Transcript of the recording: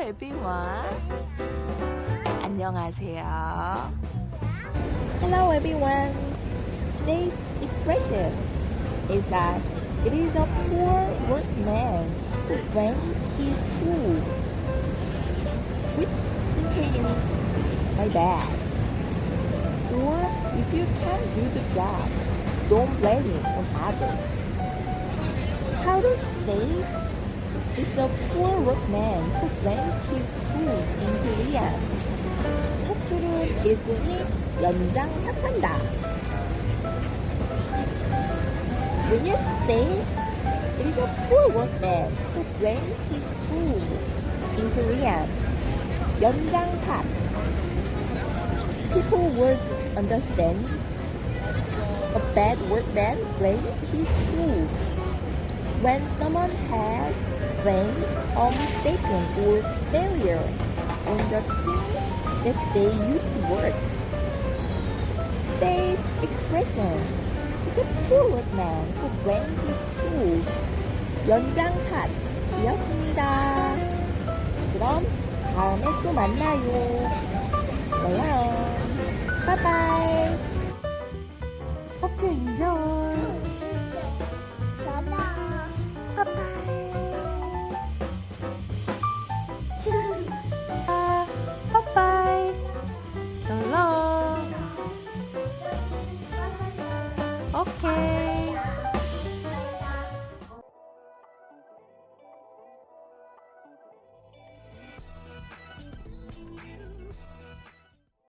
everyone. 안녕하세요. Hello everyone. Today's expression is that it is a poor workman who brings his tools, which simply means my bad. Or if you can't do the job, don't blame it on others. How to say it's a poor workman who brings his tools in Korean. 서투른 일꾼이 연장 탓한다. When you say it is a poor workman who brings his tools in Korean, 연장 탓. People would understand a bad workman brings his tools when someone has blamed or mistaken or failure on the things that they used to work. Today's expression is a poor workman who brings his tools. 연장 탓이었습니다. 그럼 다음에 또 만나요. 써요. 바이바이.